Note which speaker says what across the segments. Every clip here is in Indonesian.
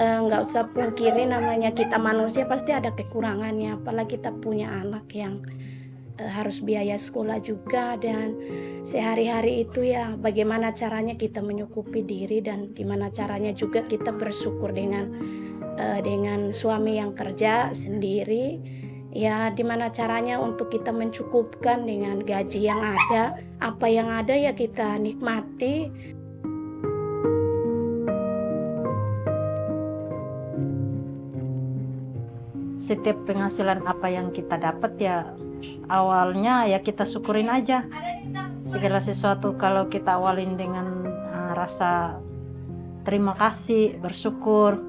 Speaker 1: nggak usah pungkiri namanya kita manusia pasti ada kekurangannya apalagi kita punya anak yang uh, harus biaya sekolah juga dan sehari-hari itu ya bagaimana caranya kita menyukupi diri dan gimana caranya juga kita bersyukur dengan uh, dengan suami yang kerja sendiri. Ya di mana caranya untuk kita mencukupkan dengan gaji yang ada apa yang ada ya kita nikmati
Speaker 2: setiap penghasilan apa yang kita dapat ya awalnya ya kita syukurin aja. Segala sesuatu kalau kita awalin dengan uh, rasa terima kasih bersyukur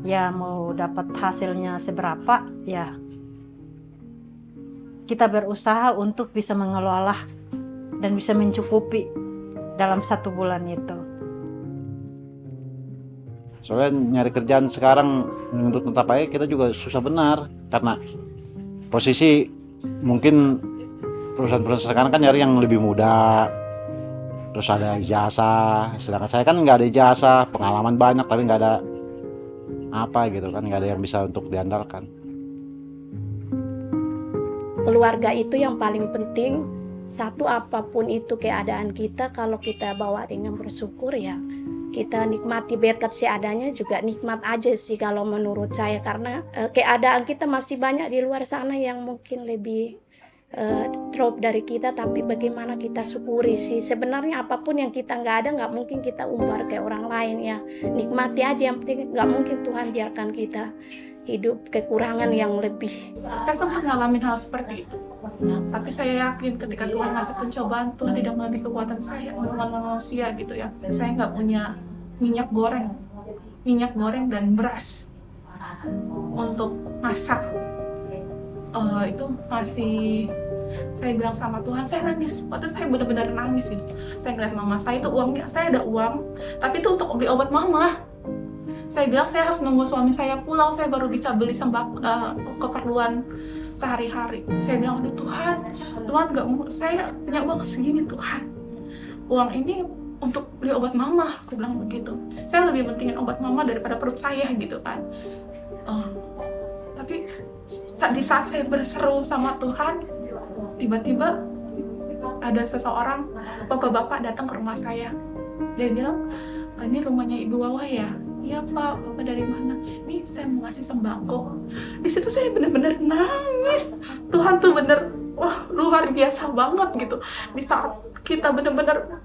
Speaker 2: ya mau dapat hasilnya seberapa ya kita berusaha untuk bisa mengelola dan bisa mencukupi dalam satu bulan itu
Speaker 3: soalnya nyari kerjaan sekarang untuk tetap baik kita juga susah benar karena posisi mungkin perusahaan-perusahaan sekarang kan nyari yang lebih muda terus ada jasa sedangkan saya kan nggak ada jasa pengalaman banyak tapi nggak ada apa gitu kan nggak ada yang bisa untuk diandalkan.
Speaker 1: Keluarga itu yang paling penting. Satu apa pun itu keadaan kita kalau kita bawa dengan bersyukur ya kita nikmati berkat seadanya juga nikmat aja sih kalau menurut saya. Karena uh, keadaan kita masih banyak di luar sana yang mungkin lebih uh, drop dari kita tapi bagaimana kita syukuri sih? Sebenarnya apa pun yang kita nggak ada nggak mungkin kita umbar ke orang lain ya. Nikmati aja yang penting nggak mungkin Tuhan biarkan kita hidup kekurangan yang lebih.
Speaker 4: Saya sempat ngalamin hal seperti itu. Tapi saya yakin ketika Tuhan ngasih pencobaan Tuhan tidak melalui kekuatan saya melawan manusia gitu ya. Saya nggak punya minyak goreng. Minyak goreng dan beras untuk masak. Uh, itu masih saya bilang sama Tuhan saya nangis. Waktu saya benar-benar nangis gitu saya ngeliat mama saya itu uangnya saya ada uang tapi itu untuk beli obat mama saya bilang saya harus nunggu suami saya pulang. Saya baru bisa beli sembako uh, keperluan sehari-hari. Saya bilang aduh Tuhan Tuhan nggak mau saya punya uang segini Tuhan. Uang ini untuk beli obat mama. Aku bilang begitu. Saya lebih pentingin obat mama daripada perut saya gitu kan. Uh, tapi di saat saya berseru sama Tuhan tiba-tiba ada seseorang bapak-bapak datang ke rumah saya. Dia bilang ini rumahnya ibu Wawa ya iya pak bapak dari mana? Ini saya mau ngasih sembako. Di situ saya benar-benar nangis. Tuhan tuh bener wah luar biasa banget gitu. Di saat kita benar-benar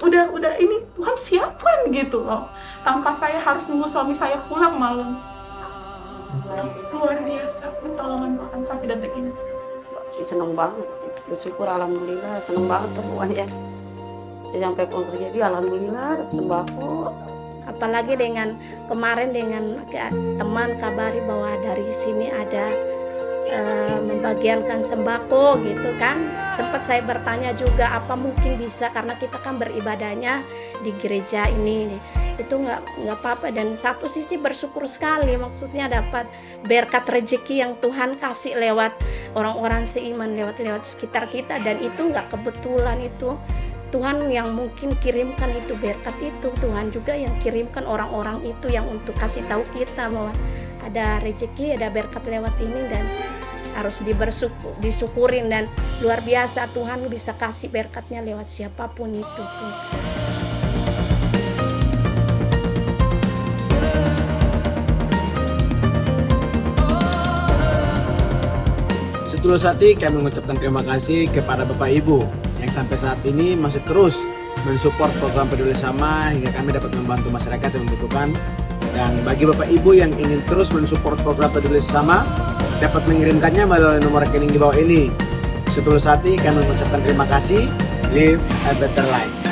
Speaker 4: udah udah ini Tuhan siapkan gitu loh. Tanpa saya harus nunggu suami saya pulang malam. Luar biasa pertolongan Tuhan sampai detik ini.
Speaker 5: Seneng banget. Bersyukur alhamdulillah seneng banget pokoknya. Saya sampai pulang kerja di alhamdulillah sembako
Speaker 1: apalagi dengan kemarin dengan teman kabari bahwa dari sini ada uh, membagiankan sembako gitu kan. Sempat saya bertanya juga apa mungkin bisa? Karena kita kan beribadahnya di gereja ini. Itu nggak nggak apa-apa. Dan satu sisi bersyukur sekali maksudnya dapat berkat rezeki yang Tuhan kasih lewat orang-orang seiman lewat lewat sekitar kita. Dan itu nggak kebetulan itu Tuhan yang mungkin kirimkan itu berkat itu Tuhan juga yang kirimkan orang-orang itu yang untuk kasih tahu kita bahwa ada rezeki ada berkat lewat ini dan harus disyukurin dan luar biasa Tuhan bisa kasih berkatnya lewat siapa pun itu tuh.
Speaker 6: Setulus hati kami mengucapkan terima kasih kepada Bapak Ibu yang sampai saat ini masih terus mensupport program peduli sama hingga kami dapat membantu masyarakat yang membutuhkan. Dan bagi Bapak Ibu yang ingin terus mensupport program peduli sama dapat mengirimkannya melalui nomor rekening di bawah ini. Setulus hati kami mengucapkan terima kasih. Live a better life